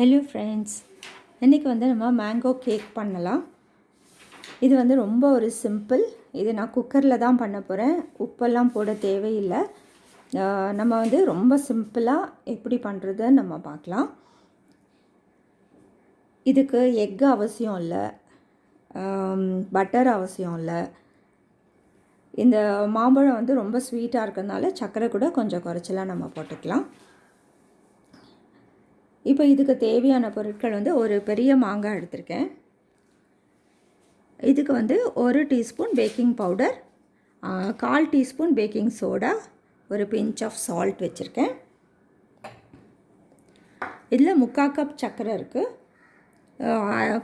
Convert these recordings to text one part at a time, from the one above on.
Hello friends இன்றைக்கி வந்து நம்ம மேங்கோ கேக் பண்ணலாம். இது வந்து ரொம்ப ஒரு சிம்பிள் இது நான் குக்கரில் தான் பண்ண போகிறேன் உப்பெல்லாம் போட தேவையில்லை. நம்ம வந்து ரொம்ப சிம்பிளாக எப்படி பண்ணுறது நம்ம பார்க்கலாம். இதுக்கு எக்கு அவசியம் இல்லை. பட்டர் அவசியம் இல்லை. இந்த மாம்பழம் வந்து ரொம்ப ஸ்வீட்டாக இருக்கிறதுனால சர்க்கரை கூட கொஞ்சம் குறைச்சலாக நம்ம போட்டுக்கலாம். இப்போ இதுக்கு தேவையான பொருட்கள் வந்து ஒரு பெரிய மாங்காய் எடுத்திருக்கேன். இதுக்கு வந்து ஒரு டீஸ்பூன் பேக்கிங் பவுடர் கால் டீஸ்பூன் பேக்கிங் சோடா ஒரு பிஞ்ச் ஆஃப் சால்ட் வச்சுருக்கேன். இதில் முக்கால் கப் சர்க்கரை இருக்குது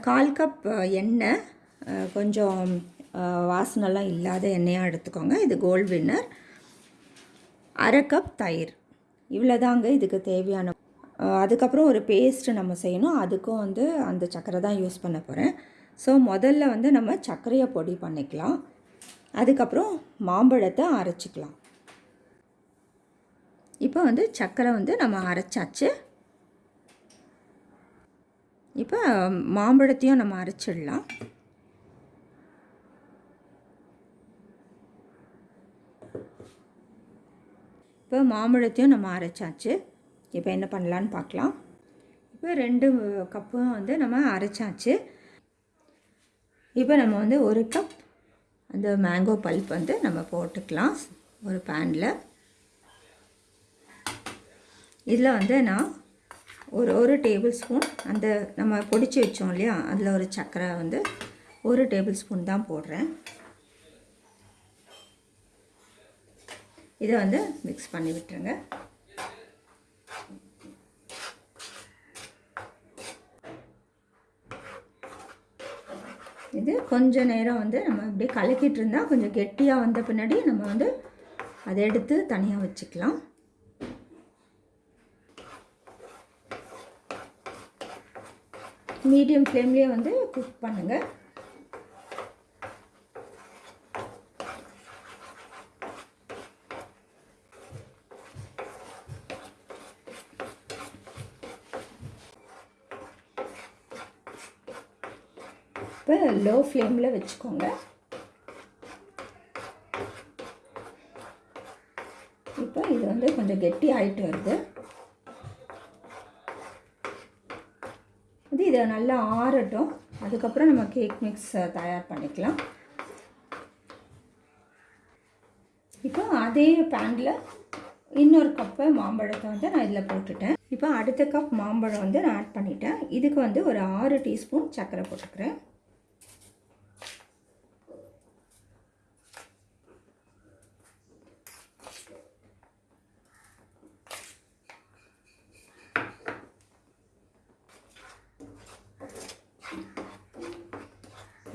கால் கப் எண்ணெய் கொஞ்சம் வாசனைலாம் இல்லாத எண்ணெயாக எடுத்துக்கோங்க. இது கோல்ட் வின்னர் அரை கப் தயிர். இவ்வளோதாங்க இதுக்கு தேவையான அதுக்கப்புறம் ஒரு பேஸ்ட்டு நம்ம செய்யணும். அதுக்கும் வந்து அந்த சர்க்கரை தான் யூஸ் பண்ண போகிறேன் ஸோ முதல்ல வந்து நம்ம சர்க்கரையை பொடி பண்ணிக்கலாம். அதுக்கப்புறம் மாம்பழத்தை அரைச்சிக்கலாம். இப்போ வந்து சர்க்கரை வந்து நம்ம அரைச்சாச்சு. இப்போ மாம்பழத்தையும் நம்ம அரைச்சிடலாம். இப்போ மாம்பழத்தையும் நம்ம அரைச்சாச்சு. இப்போ என்ன பண்ணலான்னு பார்க்கலாம். இப்போ ரெண்டு கப்பும் வந்து நம்ம அரைச்சாச்சு. இப்போ நம்ம வந்து ஒரு கப் அந்த மேங்கோ பல்ப் வந்து நம்ம போட்டுக்கலாம் ஒரு பேனில் இதில் வந்து நான் ஒரு ஒரு டேபிள் ஸ்பூன் அந்த நம்ம பொடிச்சு வச்சோம் இல்லையா? அதில் ஒரு சர்க்கரை வந்து ஒரு டேபிள் ஸ்பூன் தான் போடுறேன். இதை வந்து மிக்ஸ் பண்ணி விட்டுருங்க. இது கொஞ்சம் நேரம் வந்து நம்ம அப்படியே கலக்கிட்டு இருந்தால் கொஞ்சம் கெட்டியாக வந்த பின்னாடி நம்ம வந்து அதை எடுத்து தனியாக வச்சுக்கலாம். மீடியம் ஃப்ளேம்லேயே வந்து குக் பண்ணுங்கள் இப்போ லோ ஃப்ளேமில் வச்சுக்கோங்க. இப்போ இது வந்து கொஞ்சம் கெட்டி ஆகிட்டு வருது. இது இதை நல்லா ஆறட்டும். அதுக்கப்புறம் நம்ம கேக் மிக்ஸ் தயார் பண்ணிக்கலாம். இப்போ அதே பேனில் இன்னொரு கப்பு மாம்பழத்தை வந்து நான் இதில் போட்டுட்டேன். இப்போ அடுத்த கப் மாம்பழம் வந்து நான் ஆட் பண்ணிட்டேன். இதுக்கு வந்து ஒரு ஆறு டீஸ்பூன் சர்க்கரை போட்டுக்கிறேன்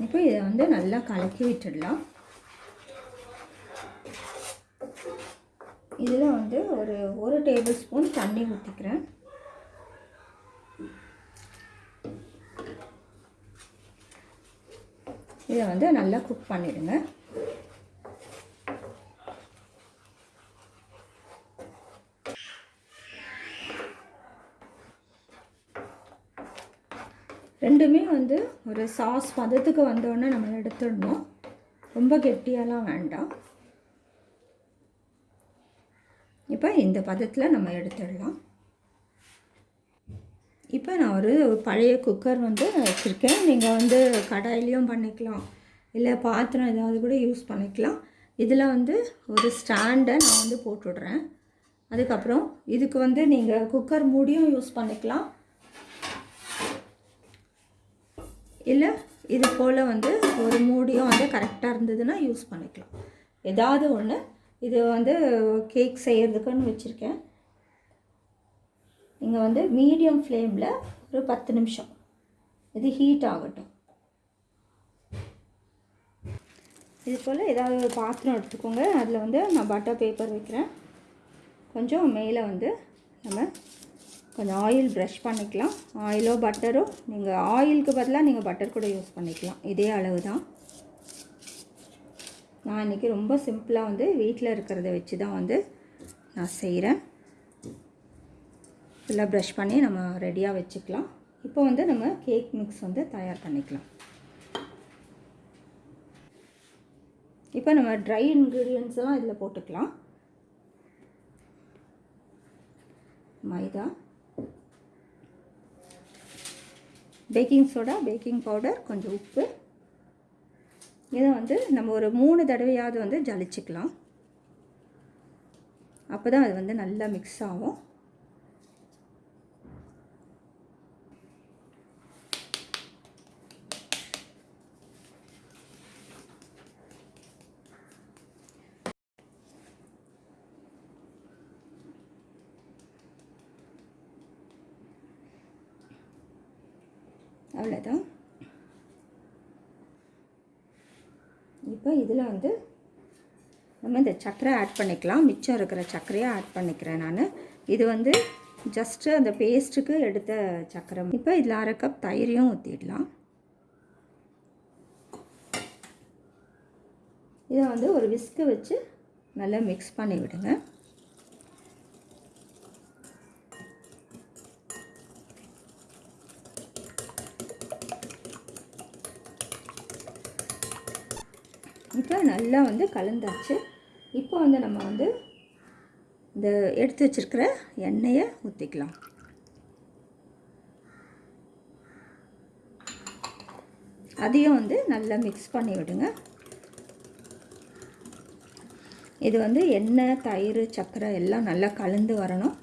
இப்போ இதை வந்து நல்லா கலக்கி விட்டுடலாம். இதில் வந்து ஒரு ஒரு டேபிள் ஸ்பூன் தண்ணி ஊற்றிக்கிறேன். இதை வந்து நல்லா குக் பண்ணிடுங்க. ரெண்டுமே வந்து ஒரு சாஸ் பதத்துக்கு வந்தோடனே நம்ம எடுத்துடணும். ரொம்ப கெட்டியாலாம் வேண்டாம். இப்போ இந்த பதத்தில் நம்ம எடுத்துடலாம். இப்போ நான் ஒரு பழைய குக்கர் வந்து வச்சுருக்கேன். நீங்கள் வந்து கடாயிலையும் பண்ணிக்கலாம். இல்லை பாத்திரம் ஏதாவது கூட யூஸ் பண்ணிக்கலாம். இதில் வந்து ஒரு ஸ்டாண்டை நான் வந்து போட்டுடுறேன். அதுக்கப்புறம் இதுக்கு வந்து நீங்கள் குக்கர் மூடியும் யூஸ் பண்ணிக்கலாம். இல்லை இது போல் வந்து ஒரு மூடியும் வந்து கரெக்டாக இருந்ததுன்னா யூஸ் பண்ணிக்கலாம். ஏதாவது ஒன்று இது வந்து கேக் செய்கிறதுக்குன்னு வச்சுருக்கேன். இங்கே வந்து மீடியம் ஃப்ளேமில் ஒரு பத்து நிமிஷம். இது ஹீட் ஆகட்டும். இது போல் ஏதாவது ஒரு பாத்திரம் எடுத்துக்கோங்க. அதில் வந்து நான் பட்டர் பேப்பர் வைக்கிறேன். கொஞ்சம் மேலே வந்து நம்ம கொஞ்சம் ஆயில் ப்ரஷ் பண்ணிக்கலாம். ஆயிலோ பட்டரோ நீங்கள் ஆயிலுக்கு பதிலாக நீங்கள் பட்டர் கூட யூஸ் பண்ணிக்கலாம். இதே அளவு தான் நான் இன்றைக்கி ரொம்ப சிம்பிளாக வந்து வீட்டில் இருக்கிறத வச்சு தான் வந்து நான் செய்கிறேன் ஃபுல்லாக ப்ரஷ் பண்ணி நம்ம ரெடியாக வச்சுக்கலாம். இப்போ வந்து நம்ம கேக் மிக்ஸ் வந்து தயார் பண்ணிக்கலாம். இப்போ நம்ம ட்ரை இன்க்ரீடியன்ஸ்லாம் இதில் போட்டுக்கலாம். மைதா பேக்கிங் சோடா பேக்கிங் பவுடர் கொஞ்சம் உப்பு. இதை வந்து நம்ம ஒரு மூணு தடவையாவது வந்து ஜலிச்சுக்கலாம். அப்போ தான் அது வந்து நல்லா மிக்ஸ் ஆகும். அவ்வளோதான் இப்போ இதில் வந்து நம்ம இந்த சர்க்கரை ஆட் பண்ணிக்கலாம். மிச்சம் இருக்கிற சர்க்கரையை ஆட் பண்ணிக்கிறேன் நான். இது வந்து ஜஸ்ட்டு அந்த பேஸ்ட்டுக்கு எடுத்த சர்க்கரை இப்போ இதில் அரை கப் தயிரையும் ஊற்றிடலாம் இதை வந்து ஒரு விஸ்க்கு வச்சு நல்லா மிக்ஸ் பண்ணி விடுங்க இப்போ நல்லா வந்து கலந்தாச்சு. இப்போ வந்து நம்ம வந்து இந்த எடுத்து வச்சிருக்கிற எண்ணெயை ஊற்றிக்கலாம் அதையும் வந்து நல்லா மிக்ஸ் பண்ணி விடுங்க. இது வந்து எண்ணெய் தயிர் சர்க்கரை எல்லாம் நல்லா கலந்து வரணும்.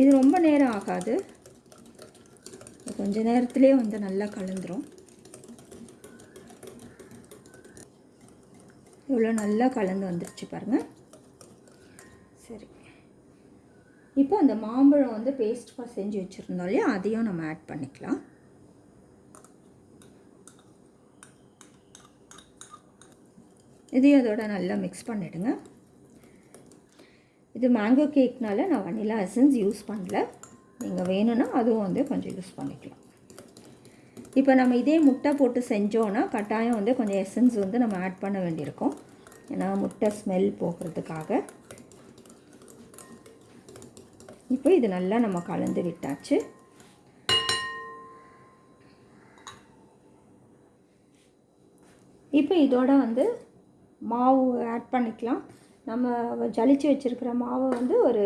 இது ரொம்ப நேரம் ஆகாது. கொஞ்ச நேரத்துலேயே வந்து நல்லா கலந்துரும். இவ்வளோ நல்லா கலந்து வந்துருச்சு பாருங்கள் சரி. இப்போ அந்த மாம்பழம் வந்து பேஸ்ட் செஞ்சு வச்சுருந்தோம் இல்லையா? அதையும் நம்ம ஆட் பண்ணிக்கலாம். இதையும் அதோட நல்லா மிக்ஸ் பண்ணிவிடுங்க இது மேங்கோ கேக்னால நான் வனிலா எசன்ஸ் யூஸ் பண்ணல. நீங்கள் வேணும்னா அதுவும் வந்து கொஞ்சம் யூஸ் பண்ணிக்கலாம். இப்போ நம்ம இதே முட்டை போட்டு செஞ்சோன்னா கட்டாயம் வந்து கொஞ்சம் எசன்ஸ் வந்து நம்ம ஆட் பண்ண வேண்டியிருக்கும். ஏன்னா முட்டை ஸ்மெல் போகிறதுக்காக. இப்போ இது நல்லா நம்ம கலந்து விட்டாச்சு. இப்போ இதோட வந்து மாவு ஆட் பண்ணிக்கலாம். நம்ம ஜலிச்சு வச்சுருக்கிற மாவை வந்து ஒரு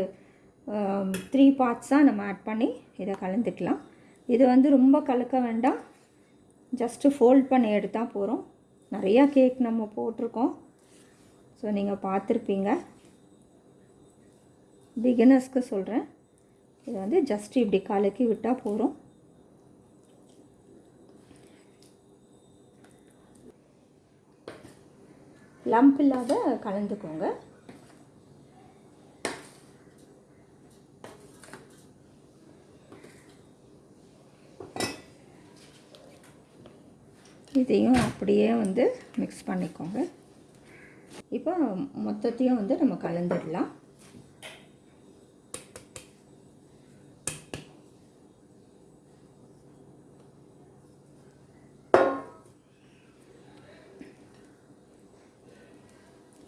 த்ரீ பார்ட்ஸாக நம்ம ஆட் பண்ணி இதை கலந்துக்கலாம். இது வந்து ரொம்ப கலக்க வேண்டாம். ஜஸ்ட்டு ஃபோல்ட் பண்ணி எடுத்தால் போகிறோம் நிறையா கேக் நம்ம போட்டிருக்கோம். ஸோ நீங்கள் பார்த்துருப்பீங்க. பிகினர்ஸ்க்கு சொல்கிறேன் இது வந்து ஜஸ்ட் இப்படி கலக்கி விட்டால் போகிறோம் லம்ப் இல்லாத கலந்துக்கோங்க. இதையும் அப்படியே வந்து மிக்ஸ் பண்ணிக்கோங்க. இப்போ மொத்தத்தையும் வந்து நம்ம கலந்துடலாம்.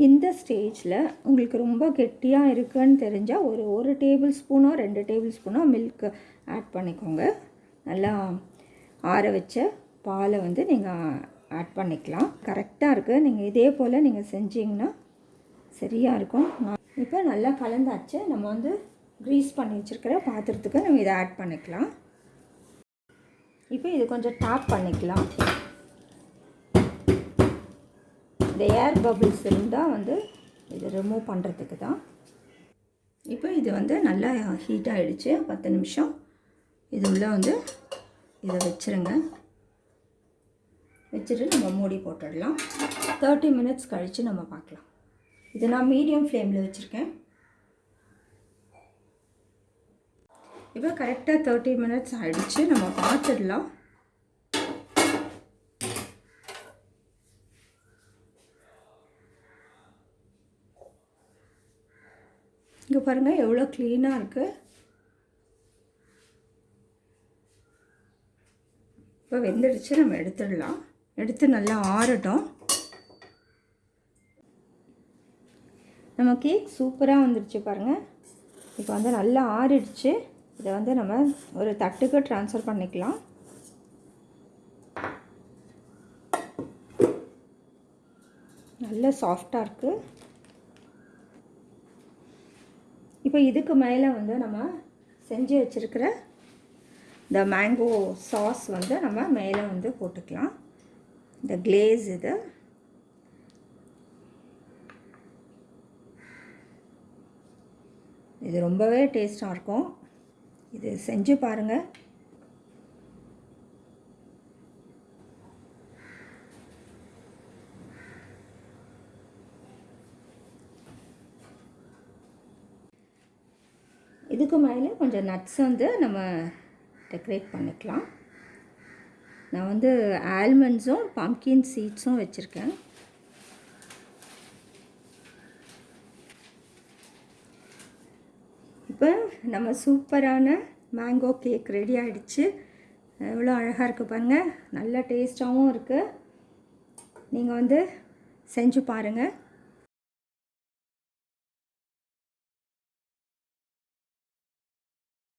இந்த ஸ்டேஜில் உங்களுக்கு ரொம்ப கெட்டியாக இருக்குன்னு தெரிஞ்சால் ஒரு ஒரு டேபிள் ஸ்பூனோ ரெண்டு டேபிள் ஸ்பூனோ மில்க் ஆட் பண்ணிக்கோங்க. நல்லா ஆற வச்ச பாலை வந்து நீங்கள் ஆட் பண்ணிக்கலாம். கரெக்டாக இருக்குது நீங்கள் இதே போல் நீங்கள் செஞ்சீங்கன்னா சரியாக இருக்கும். நான் இப்போ நல்லா கலந்தாச்சு. நம்ம வந்து க்ரீஸ் பண்ணி வச்சுருக்கிற பாத்திரத்துக்கு நம்ம இதை ஆட் பண்ணிக்கலாம். இப்போ இது கொஞ்சம் டாப் பண்ணிக்கலாம். இந்த ஏர் பபிள்ஸ் இருந்தால் வந்து இது ரிமூவ் பண்ணுறதுக்கு தான். இப்போ இது வந்து நல்லா ஹீட் ஆகிடுச்சு பத்து நிமிஷம். இது உள்ளே வந்து இதை வச்சுருங்க. வச்சுட்டு நம்ம மூடி போட்டுடலாம். தேர்ட்டி மினிட்ஸ் கழித்து நம்ம பார்க்கலாம். இது நான் மீடியம் ஃப்ளேமில் வச்சுருக்கேன். இப்போ கரெக்டாக தேர்ட்டி மினிட்ஸ் ஆகிடுச்சு நம்ம பார்த்துடலாம். இங்கே பாருங்கள் எவ்வளோ க்ளீனாக இருக்குது இப்போ வெந்துடுச்சு நம்ம எடுத்துடலாம். எடுத்து நல்லா ஆறட்டும். நம்ம கேக் சூப்பராக வந்துடுச்சு பாருங்கள் இப்போ வந்து நல்லா ஆறிடுச்சு. இதை வந்து நம்ம ஒரு தட்டுக்கு ட்ரான்ஸ்ஃபர் பண்ணிக்கலாம். நல்ல சாஃப்டாக இருக்குது இப்போ இதுக்கு மேலே வந்து நம்ம செஞ்சு வச்சுருக்கிற இந்த மேங்கோ சாஸ் வந்து நம்ம மேலே வந்து போட்டுக்கலாம். இந்த கிளேஸ் இது. இது ரொம்பவே டேஸ்ட்டாக இருக்கும். இது செஞ்சு பாருங்கள் இதுக்கு மேலே கொஞ்சம் நட்ஸ் வந்து நம்ம டெக்கரேட் பண்ணிக்கலாம். நான் வந்து ஆல்மண்ட்ஸும் பம்கின் சீட்ஸும் வச்சுருக்கேன். இப்போ நம்ம சூப்பரான மேங்கோ கேக் ரெடி ஆகிடுச்சு எவ்வளோ அழகாக இருக்குது பாருங்கள் நல்ல டேஸ்ட்டாகவும் இருக்குது நீங்கள் வந்து செஞ்சு பாருங்கள்